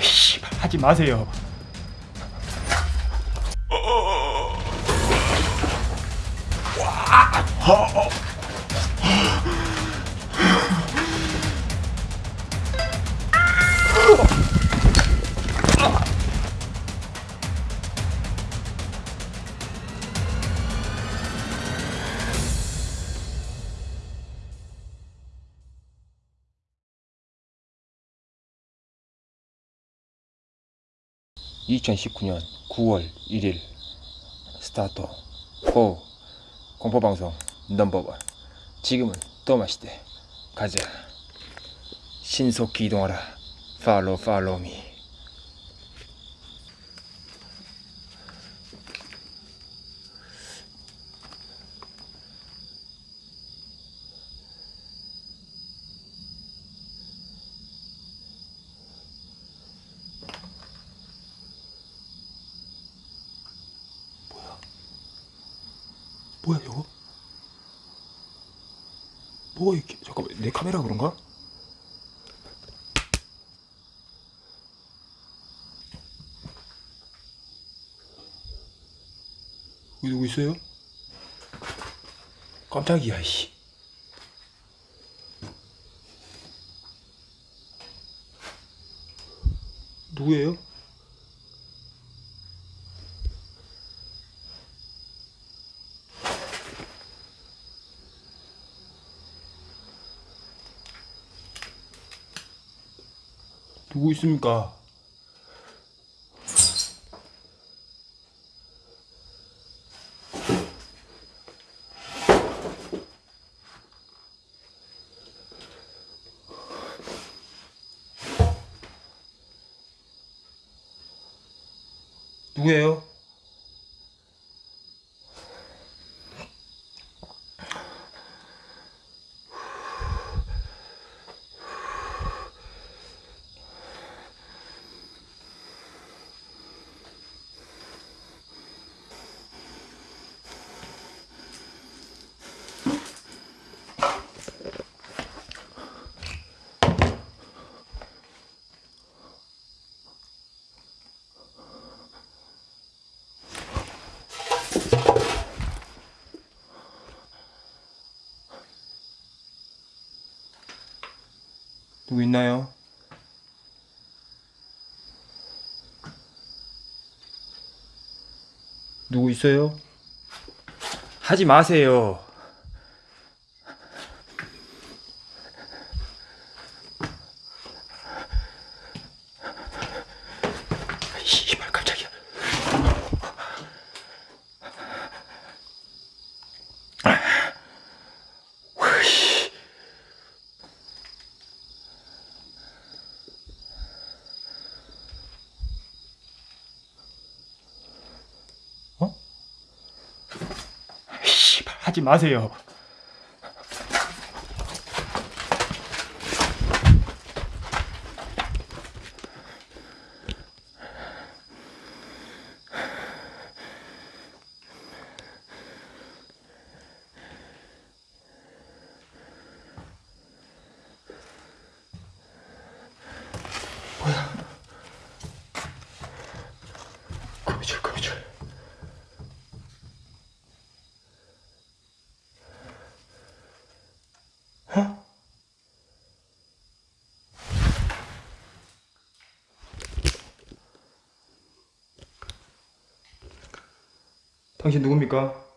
씨발 하지 마세요. (2019년 9월 1일) 스타트 고 공포방송 넘버원. 지금은 또 마시대. 가자. 신속히 이동하라. 팔로우 팔로우 미 뭐야 저거? 뭐가 이렇게 잠깐만 내 카메라 그런가? 여기 누구 있어요? 깜짝이야 씨 누구예요? 누구 있습니까? 누구예요? 누구 있나요? 누구 있어요? 하지 마세요. 씨발 깜짝이야. 으이씨. 어? 씨발 하지 마세요. 당신 누굽니까?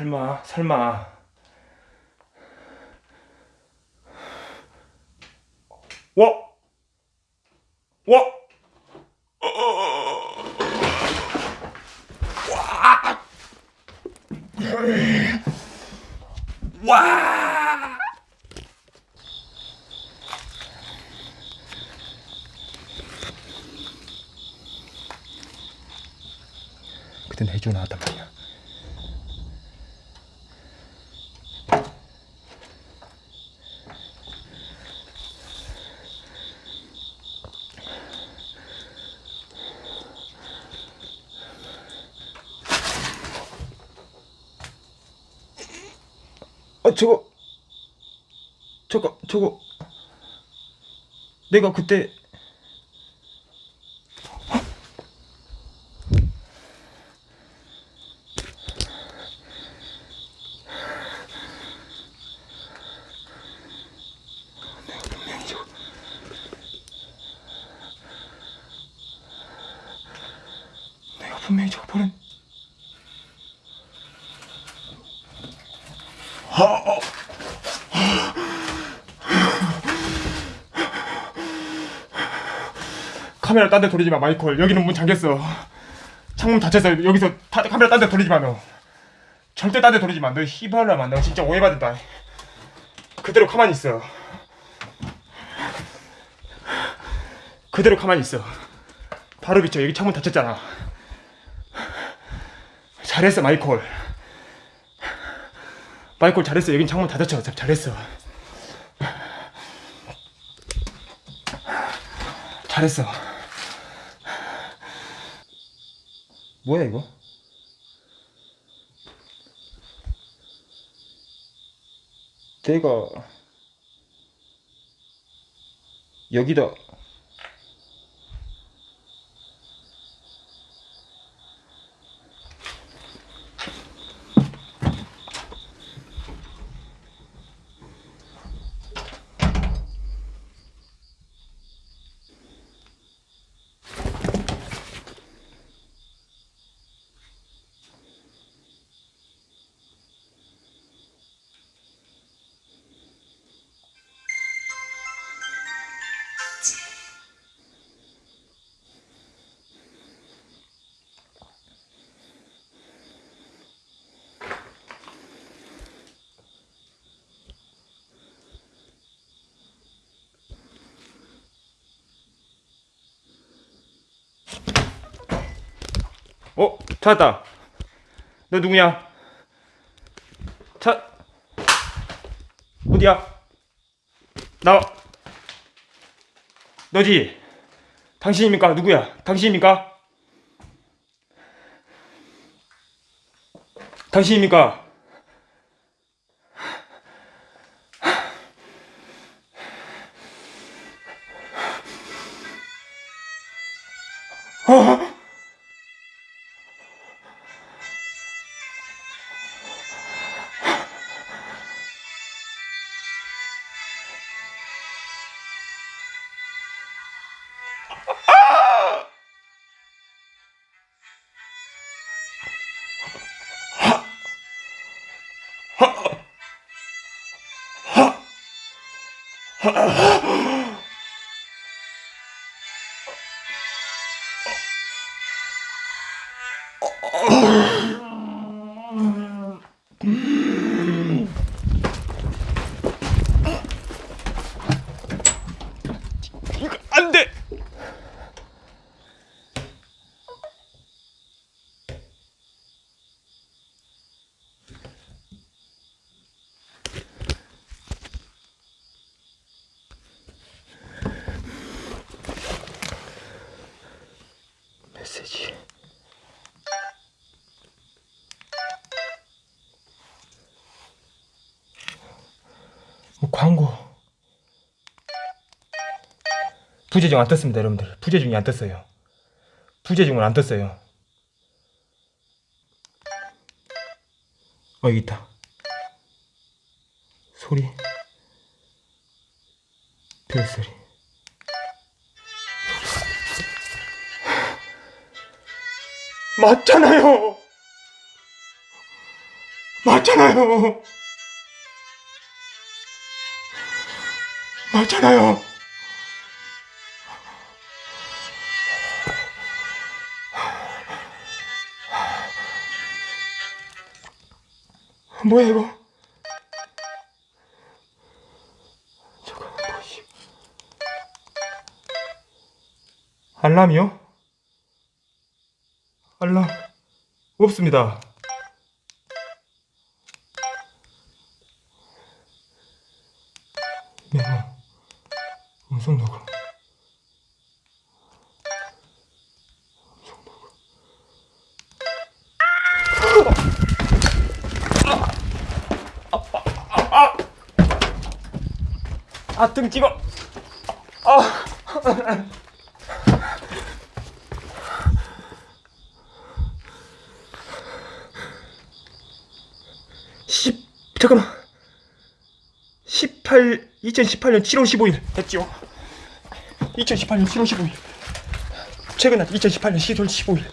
설마 설마 와! 와! 와! 와! 저거 저거. 내가 그때 내가 분명히 저거 내가 분명히 저거 보낸 카메라 딴 데 돌리지 마 마이콜 여기는 문 잠겼어. 창문 닫혔어 여기서 타, 카메라 딴 데 돌리지 마 너. 절대 딴 데 돌리지 마 너 히발라만 너 진짜 오해받는다. 그대로 가만히 있어. 그대로 가만히 있어. 바로 비춰. 여기 창문 닫혔잖아. 잘했어 마이콜 마이콜 잘했어. 여긴 창문 닫았죠 잘했어. 잘했어 뭐야 이거? 내가 여기다 어? 찾았다 너 누구냐? 차 어디야? 나와 너지? 당신입니까? 누구야? 당신입니까? 당신입니까? 이 광고. 부재중 안 떴습니다, 여러분들. 부재중이 안 떴어요. 부재중은 안 떴어요. 어, 여기 있다. 소리. 벨소리. 맞잖아요. 맞잖아요. 맞잖아요. 뭐야 이거? 잠깐만 뭐지? 알람이요? 알람 없습니다. 아! 십 잠깐만. 18 2018년 7월 15일 됐죠 2018년 7월 15일. 최근 날 2018년 7월 15일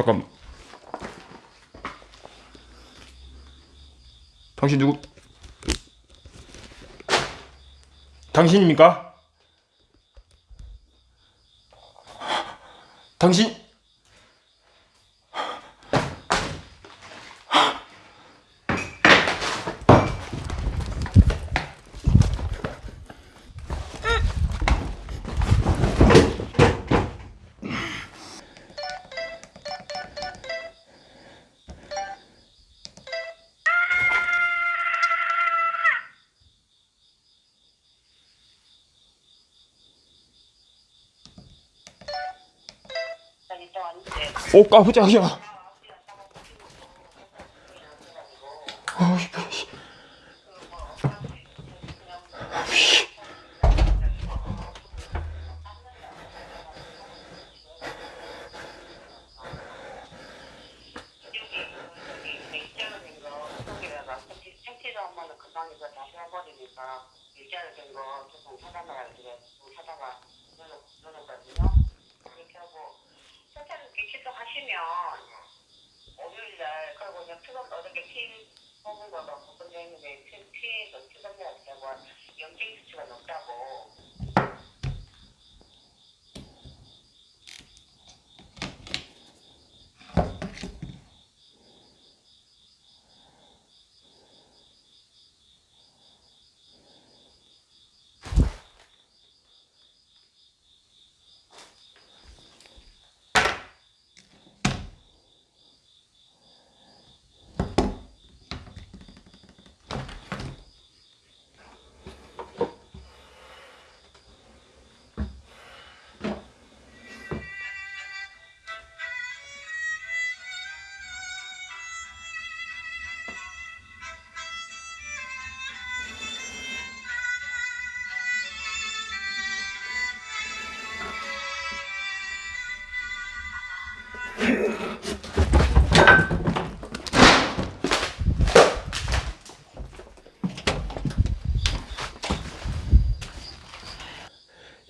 잠깐 당신 누구? 당신입니까? 당신 오 깜짝이야 어, 씨. 생티도 엄마는 금방 이거 다 세워버리니까 일자로 된거 조금 찾아놔야 돼. 좀 찾아가 넣어놓거든요. 그렇게 하고 세차를 이렇게 취소하시면 월요일날 투금 어저께 피 뽑은 거가 복근돼 있는데 피, 피 투금해야 되고 염증 수치가 높다고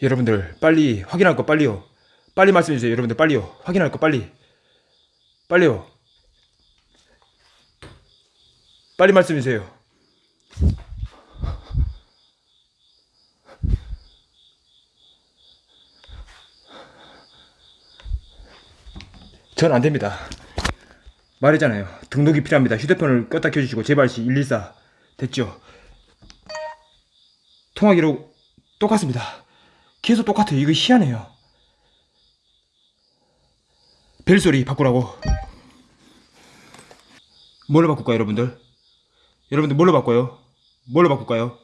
여러분들 빨리 확인할 거 빨리요. 빨리 말씀해 주세요. 여러분들 빨리요. 확인할 거 빨리. 빨리요. 빨리 말씀해 주세요 전 안됩니다. 말했잖아요. 등록이 필요합니다. 휴대폰을 껐다 켜주시고 제발 시 114 됐죠? 통화 기록 똑같습니다. 계속 똑같아요. 이거 희한해요. 벨소리 바꾸라고. 뭘로 바꿀까요 여러분들? 여러분들 뭘로 바꿔요? 뭘로 바꿀까요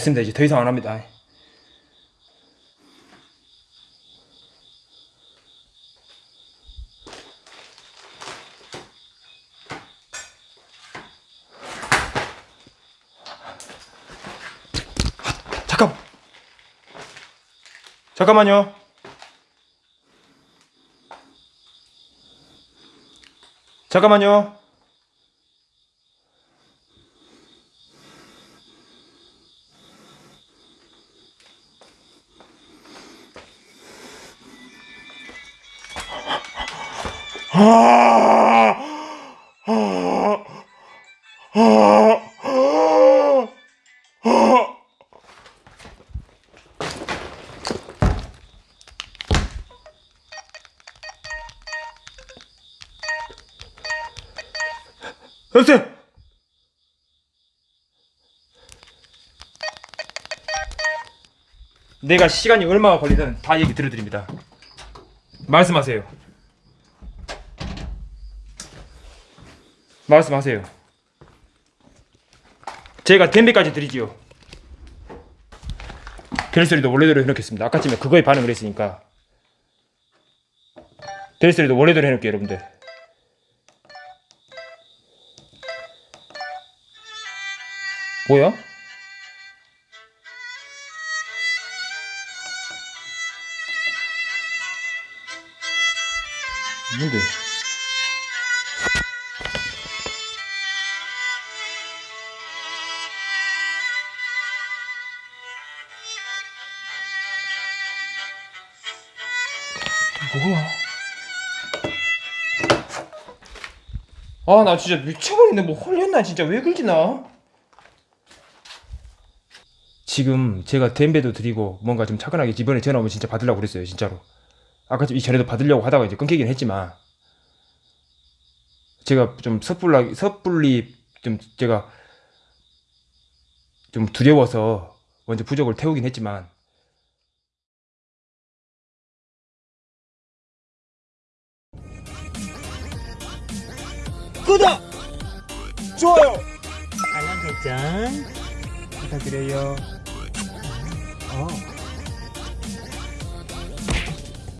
됐습니다. 이제 더 이상 안 합니다. 잠깐. 잠깐만요. 잠깐만요. 선생! 내가 시간이 얼마나 걸리든 다 얘기 들어드립니다. 말씀하세요. 말씀하세요. 제가 댐비까지 드리지요. 델소리도 원래대로 해놓겠습니다. 아까쯤에 그거에 반응을 했으니까. 델소리도 원래대로 해놓을게요, 여러분들. 뭐야? 뭔데? 뭐야? 아, 나 진짜 미쳐버리네. 뭐 홀렸나? 진짜 왜 그러지 나? 지금 제가 댐베도 드리고 뭔가 좀 차분하게 이번에 전화 오면 진짜 받으려고 그랬어요. 진짜로. 아까 좀 이전에도 받으려고 하다가 이제 끊기긴 했지만 제가 좀 섣불리 섣불리 좀 제가 좀 두려워서 먼저 부적을 태우긴 했지만 구독! 좋아요! 알람 설정 부탁드려요. 어.